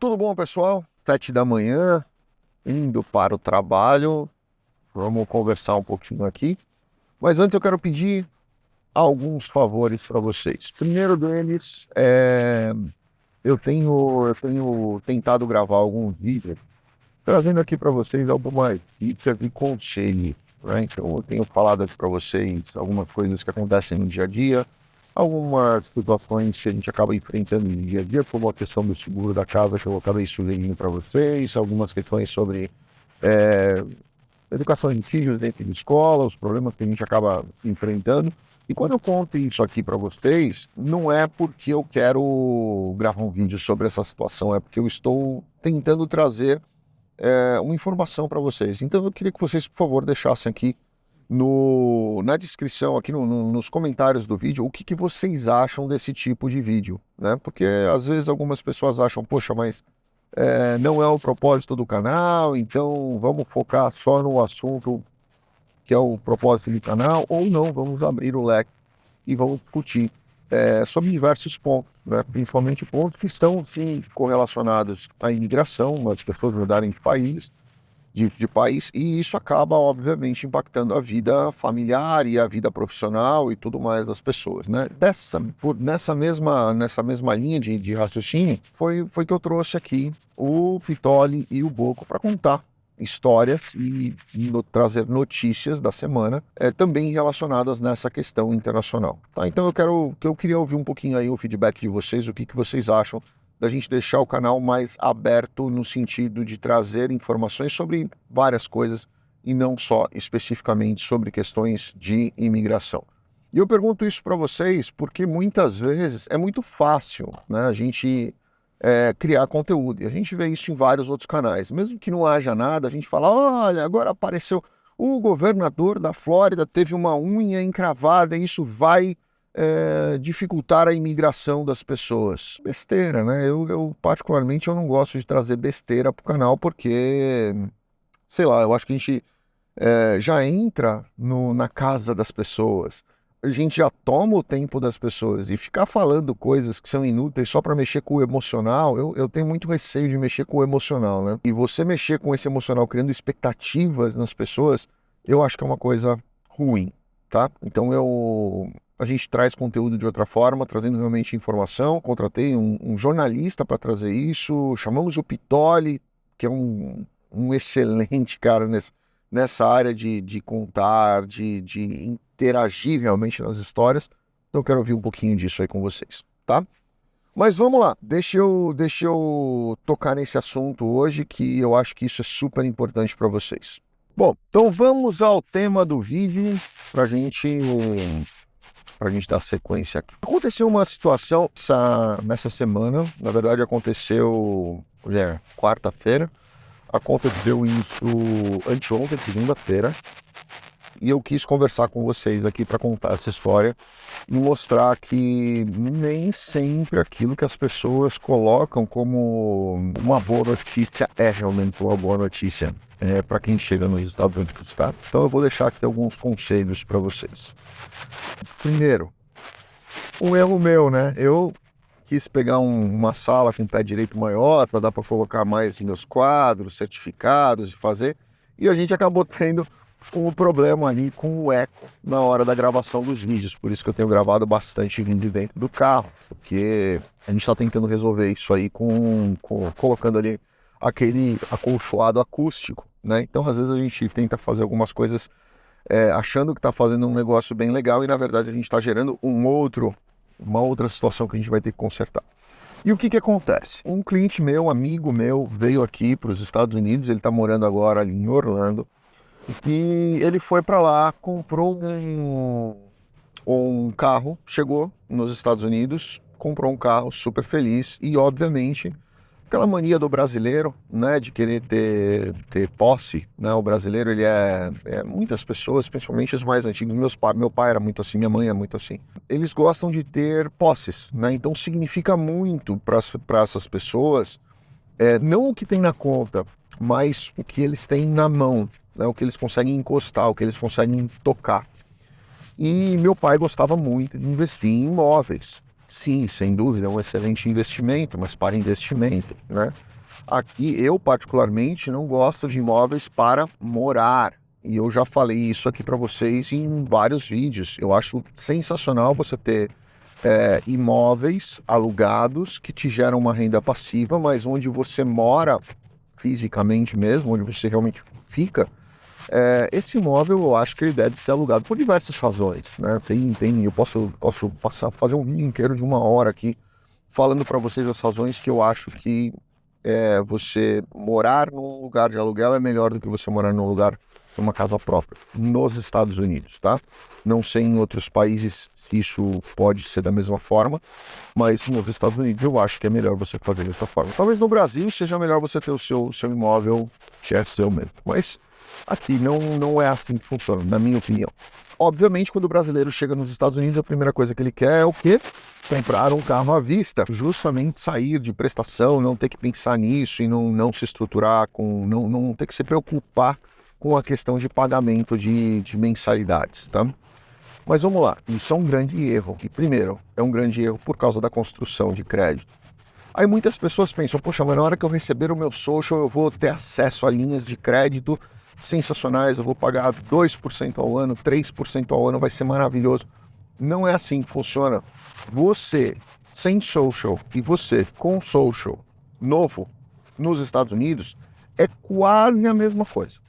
Tudo bom, pessoal? Sete da manhã, indo para o trabalho. Vamos conversar um pouquinho aqui. Mas antes eu quero pedir alguns favores para vocês. Primeiro deles é eu tenho eu tenho tentado gravar alguns vídeos trazendo aqui para vocês algumas dicas e conselhos. Né? Então eu tenho falado aqui para vocês algumas coisas que acontecem no dia a dia, algumas situações que a gente acaba enfrentando no dia a dia, como a questão do seguro da casa que eu acabei sugerindo para vocês, algumas questões sobre é, educação de filhos dentro de escola, os problemas que a gente acaba enfrentando. E quando eu conto isso aqui para vocês, não é porque eu quero gravar um vídeo sobre essa situação, é porque eu estou tentando trazer é, uma informação para vocês. Então eu queria que vocês, por favor, deixassem aqui no, na descrição, aqui no, no, nos comentários do vídeo, o que, que vocês acham desse tipo de vídeo, né? Porque às vezes algumas pessoas acham, poxa, mas é, não é o propósito do canal, então vamos focar só no assunto que é o propósito do canal, ou não, vamos abrir o leque e vamos discutir é, sobre diversos pontos, né? principalmente pontos que estão sim correlacionados à imigração, as pessoas mudarem de país, de, de, país, e isso acaba, obviamente, impactando a vida familiar e a vida profissional e tudo mais das pessoas, né? Dessa, por, nessa, mesma, nessa mesma linha de, de raciocínio, foi, foi que eu trouxe aqui o Pitoli e o Boco para contar histórias e no, trazer notícias da semana é, também relacionadas nessa questão internacional. Tá? Então eu quero que eu queria ouvir um pouquinho aí o feedback de vocês, o que, que vocês acham da gente deixar o canal mais aberto no sentido de trazer informações sobre várias coisas e não só especificamente sobre questões de imigração. E eu pergunto isso para vocês porque muitas vezes é muito fácil né, a gente é, criar conteúdo. E a gente vê isso em vários outros canais. Mesmo que não haja nada, a gente fala: olha, agora apareceu o governador da Flórida, teve uma unha encravada, e isso vai é, dificultar a imigração das pessoas. Besteira, né? Eu, eu, particularmente, eu não gosto de trazer besteira para o canal porque, sei lá, eu acho que a gente é, já entra no, na casa das pessoas. A gente já toma o tempo das pessoas e ficar falando coisas que são inúteis só para mexer com o emocional, eu, eu tenho muito receio de mexer com o emocional, né? E você mexer com esse emocional criando expectativas nas pessoas, eu acho que é uma coisa ruim, tá? Então eu a gente traz conteúdo de outra forma, trazendo realmente informação. Contratei um, um jornalista para trazer isso, chamamos o Pitoli, que é um, um excelente cara nessa, nessa área de, de contar, de, de interagir realmente nas histórias. Então quero ouvir um pouquinho disso aí com vocês, tá? Mas vamos lá, deixa eu, deixa eu tocar nesse assunto hoje que eu acho que isso é super importante para vocês. Bom, então vamos ao tema do vídeo para a gente para a gente dar sequência aqui. Aconteceu uma situação essa, nessa semana, na verdade aconteceu é, quarta-feira, aconteceu isso anteontem, segunda-feira, e eu quis conversar com vocês aqui para contar essa história e mostrar que nem sempre aquilo que as pessoas colocam como uma boa notícia é realmente uma boa notícia é, para quem chega nos Estados Unidos, tá? Então eu vou deixar aqui alguns conselhos para vocês. Primeiro, um erro meu, né? Eu quis pegar um, uma sala com pé direito maior para dar para colocar mais meus quadros, certificados e fazer, e a gente acabou tendo um problema ali com o eco na hora da gravação dos vídeos. Por isso que eu tenho gravado bastante vídeo dentro do carro, porque a gente está tentando resolver isso aí com, com, colocando ali aquele acolchoado acústico, né? Então às vezes a gente tenta fazer algumas coisas é, achando que está fazendo um negócio bem legal e na verdade a gente está gerando um outro, uma outra situação que a gente vai ter que consertar. E o que, que acontece? Um cliente meu, amigo meu, veio aqui para os Estados Unidos, ele está morando agora ali em Orlando, e ele foi para lá, comprou um, um carro, chegou nos Estados Unidos, comprou um carro super feliz e, obviamente, aquela mania do brasileiro, né, de querer ter, ter posse, né, o brasileiro, ele é, é muitas pessoas, principalmente os mais antigos, meus pa, meu pai era muito assim, minha mãe é muito assim, eles gostam de ter posses, né, então significa muito para essas pessoas, é, não o que tem na conta, mas o que eles têm na mão, né, o que eles conseguem encostar, o que eles conseguem tocar. E meu pai gostava muito de investir em imóveis. sim, sem dúvida, é um excelente investimento, mas para investimento, né? Aqui, eu particularmente não gosto de imóveis para morar. E eu já falei isso aqui para vocês em vários vídeos. Eu acho sensacional você ter é, imóveis alugados que te geram uma renda passiva, mas onde você mora fisicamente mesmo, onde você realmente fica, é, esse imóvel eu acho que ele deve ser alugado por diversas razões. Né? Tem, tem, eu posso, posso passar, fazer um vídeo inteiro de uma hora aqui falando para vocês as razões que eu acho que é, você morar num lugar de aluguel é melhor do que você morar num lugar uma casa própria nos Estados Unidos, tá? Não sei em outros países se isso pode ser da mesma forma, mas nos Estados Unidos eu acho que é melhor você fazer dessa forma. Talvez no Brasil seja melhor você ter o seu, seu imóvel que é seu mesmo, mas aqui não, não é assim que funciona, na minha opinião. Obviamente, quando o brasileiro chega nos Estados Unidos, a primeira coisa que ele quer é o quê? Comprar um carro à vista, justamente sair de prestação, não ter que pensar nisso e não, não se estruturar com, não, não ter que se preocupar com a questão de pagamento de, de mensalidades, tá? Mas vamos lá, isso é um grande erro. E primeiro, é um grande erro por causa da construção de crédito. Aí muitas pessoas pensam, poxa, mas na hora que eu receber o meu social, eu vou ter acesso a linhas de crédito sensacionais, eu vou pagar 2% ao ano, 3% ao ano, vai ser maravilhoso. Não é assim que funciona. Você sem social e você com social novo nos Estados Unidos é quase a mesma coisa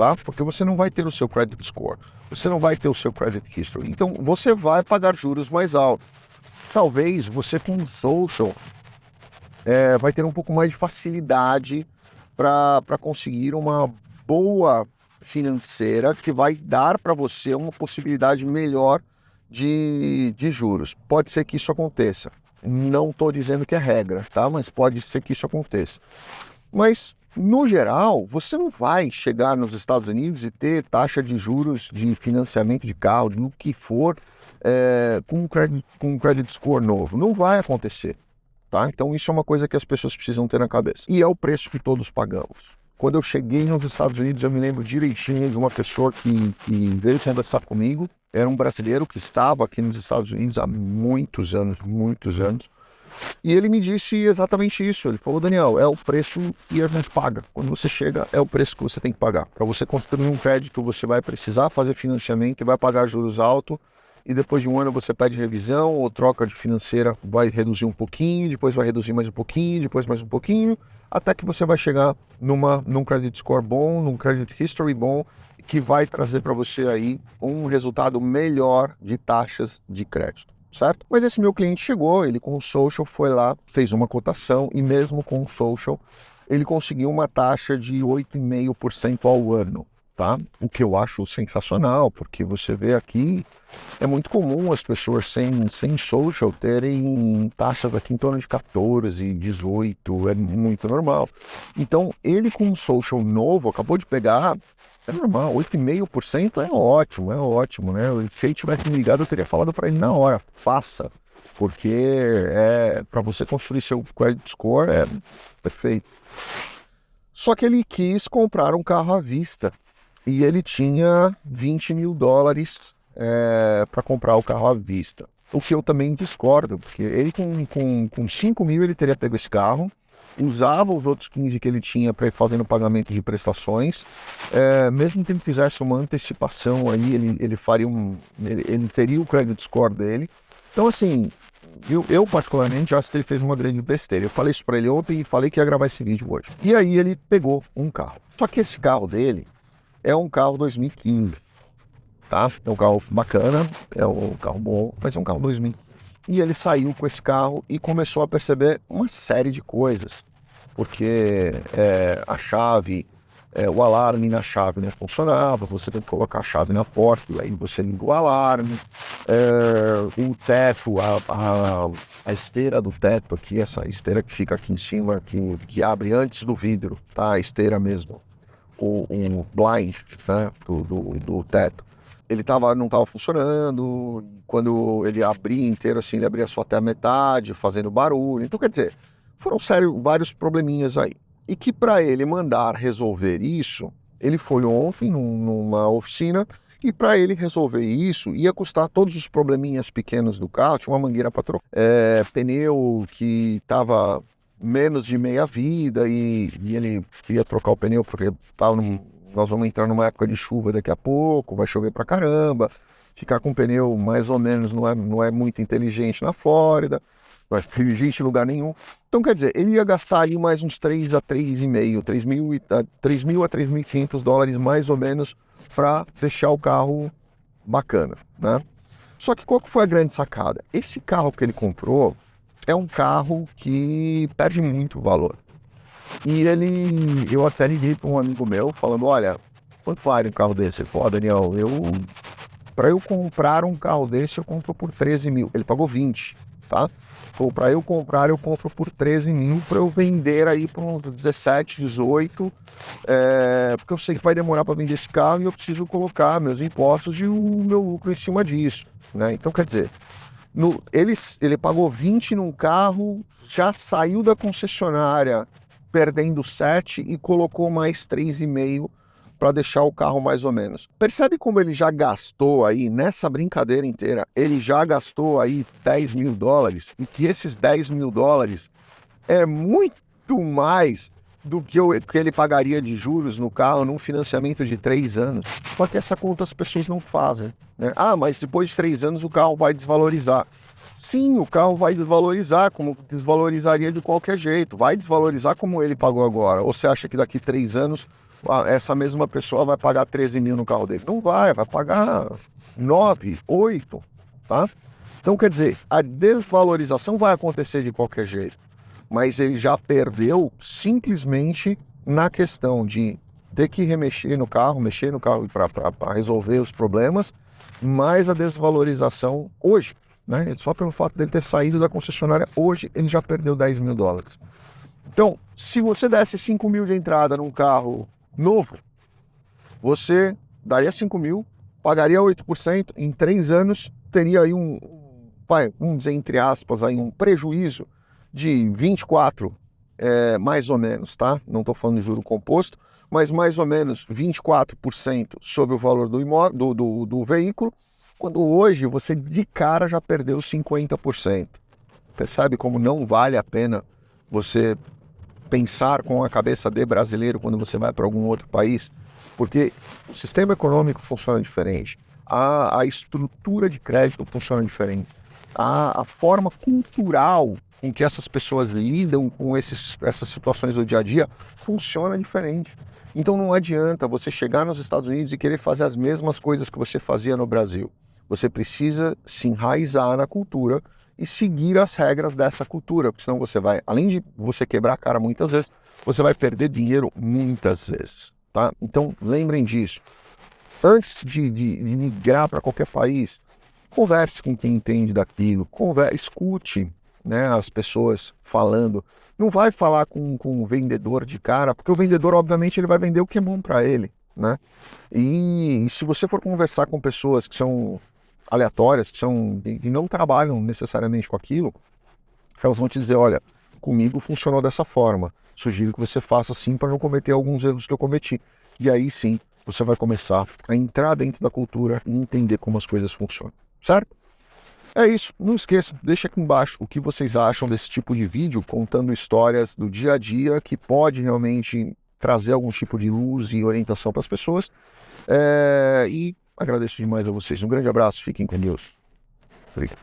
tá? Porque você não vai ter o seu credit score, você não vai ter o seu credit history. Então você vai pagar juros mais altos. Talvez você com social é, vai ter um pouco mais de facilidade para conseguir uma boa financeira que vai dar para você uma possibilidade melhor de, de juros. Pode ser que isso aconteça. Não estou dizendo que é regra, tá? Mas pode ser que isso aconteça. Mas no geral, você não vai chegar nos Estados Unidos e ter taxa de juros de financiamento de carro, no que for, é, com, um credit, com um credit score novo. Não vai acontecer. Tá? Então isso é uma coisa que as pessoas precisam ter na cabeça. E é o preço que todos pagamos. Quando eu cheguei nos Estados Unidos, eu me lembro direitinho de uma pessoa que, que veio conversar comigo. Era um brasileiro que estava aqui nos Estados Unidos há muitos anos, muitos anos. E ele me disse exatamente isso. Ele falou, Daniel, é o preço que a gente paga. Quando você chega, é o preço que você tem que pagar. Para você construir um crédito, você vai precisar fazer financiamento vai pagar juros altos. E depois de um ano você pede revisão ou troca de financeira, vai reduzir um pouquinho, depois vai reduzir mais um pouquinho, depois mais um pouquinho, até que você vai chegar numa, num credit score bom, num credit history bom, que vai trazer para você aí um resultado melhor de taxas de crédito certo? Mas esse meu cliente chegou, ele com o social foi lá, fez uma cotação e mesmo com o social ele conseguiu uma taxa de 8,5% ao ano, tá? O que eu acho sensacional, porque você vê aqui, é muito comum as pessoas sem, sem social terem taxas aqui em torno de 14, 18, é muito normal. Então, ele com um social novo, acabou de pegar é normal, 8,5% é ótimo, é ótimo, né? Se ele tivesse me ligado, eu teria falado para ele na hora, faça, porque é para você construir seu credit score é perfeito. Só que ele quis comprar um carro à vista e ele tinha 20 mil dólares é, para comprar o carro à vista. O que eu também discordo, porque ele com, com, com 5 mil ele teria pego esse carro, usava os outros 15 que ele tinha para ir fazendo pagamento de prestações, é, mesmo que ele fizesse uma antecipação aí, ele, ele faria um, ele, ele teria o credit score dele. Então assim, eu, eu, particularmente acho que ele fez uma grande besteira. Eu falei isso para ele ontem e falei que ia gravar esse vídeo hoje. E aí ele pegou um carro. Só que esse carro dele é um carro 2015, tá? É um carro bacana, é um carro bom, mas é um carro 2015. E ele saiu com esse carro e começou a perceber uma série de coisas, porque é, a chave, é, o alarme na chave não funcionava, você tem que colocar a chave na porta, aí você liga o alarme, é, o teto, a, a, a, esteira do teto aqui, essa esteira que fica aqui em cima, que, que abre antes do vidro, tá? A esteira mesmo, o, o blind né? do, do, do teto ele tava, não estava funcionando, quando ele abria inteiro assim, ele abria só até a metade, fazendo barulho. Então, quer dizer, foram sério, vários probleminhas aí. E que para ele mandar resolver isso, ele foi ontem numa oficina E para ele resolver isso, ia custar todos os probleminhas pequenos do carro. Tinha uma mangueira para trocar, é, pneu que estava menos de meia vida e, e, ele queria trocar o pneu porque tava num, nós vamos entrar numa época de chuva daqui a pouco, vai chover para caramba. Ficar com pneu mais ou menos não é, não é muito inteligente na Flórida, não é inteligente em lugar nenhum. Então, quer dizer, ele ia gastar ali mais uns 3 a 3,5, 3 mil, 3 mil a 3.500 dólares mais ou menos para deixar o carro bacana, né? Só que qual que foi a grande sacada? Esse carro que ele comprou é um carro que perde muito valor. E ele, eu até liguei para um amigo meu falando, olha, quanto vale um carro desse? Pô, Daniel, eu, para eu comprar um carro desse, eu compro por 13 mil. Ele pagou 20, tá? Falou, para eu comprar, eu compro por 13 mil, para eu vender aí por uns 17, 18, é, porque eu sei que vai demorar para vender esse carro e eu preciso colocar meus impostos e o meu lucro em cima disso, né? Então, quer dizer, no, ele, ele pagou 20 num carro, já saiu da concessionária perdendo 7 e colocou mais 3,5 para deixar o carro mais ou menos. Percebe como ele já gastou aí, nessa brincadeira inteira, ele já gastou aí 10 mil dólares e que esses 10 mil dólares é muito mais do que, o, que ele pagaria de juros no carro num financiamento de 3 anos. Só que essa conta as pessoas não fazem. Né? Ah, mas depois de 3 anos o carro vai desvalorizar. Sim, o carro vai desvalorizar, como desvalorizaria de qualquer jeito. Vai desvalorizar como ele pagou agora. Ou você acha que daqui três anos essa mesma pessoa vai pagar 13 mil no carro dele? Não vai, vai pagar 9, 8, tá? Então, quer dizer, a desvalorização vai acontecer de qualquer jeito. Mas ele já perdeu simplesmente na questão de ter que remexer no carro, mexer no carro para resolver os problemas, mais a desvalorização hoje. Né? Só pelo fato dele ter saído da concessionária hoje, ele já perdeu 10 mil dólares. Então, se você desse 5 mil de entrada num carro novo, você daria 5 mil, pagaria 8%, em 3 anos teria aí um, vai, vamos dizer entre aspas, aí um prejuízo de 24, é, mais ou menos, tá? Não estou falando de juro composto, mas mais ou menos 24% sobre o valor do, imóvel, do, do, do veículo, quando hoje você de cara já perdeu 50%. Percebe como não vale a pena você pensar com a cabeça de brasileiro quando você vai para algum outro país? Porque o sistema econômico funciona diferente, a, a estrutura de crédito funciona diferente, a, a forma cultural em que essas pessoas lidam com esses, essas situações do dia a dia funciona diferente. Então não adianta você chegar nos Estados Unidos e querer fazer as mesmas coisas que você fazia no Brasil. Você precisa se enraizar na cultura e seguir as regras dessa cultura, porque senão você vai, além de você quebrar a cara muitas vezes, você vai perder dinheiro muitas vezes, tá? Então lembrem disso. Antes de, de, de migrar para qualquer país, converse com quem entende daquilo, converse, escute né, as pessoas falando. Não vai falar com, com o vendedor de cara, porque o vendedor, obviamente, ele vai vender o que é bom para ele. Né? E, e se você for conversar com pessoas que são aleatórias, que, são, que não trabalham necessariamente com aquilo, elas vão te dizer, olha, comigo funcionou dessa forma, sugiro que você faça assim para não cometer alguns erros que eu cometi. E aí sim, você vai começar a entrar dentro da cultura e entender como as coisas funcionam, certo? É isso, não esqueça, deixa aqui embaixo o que vocês acham desse tipo de vídeo, contando histórias do dia a dia que pode realmente trazer algum tipo de luz e orientação para as pessoas. É, e Agradeço demais a vocês. Um grande abraço, fiquem com Deus. Obrigado.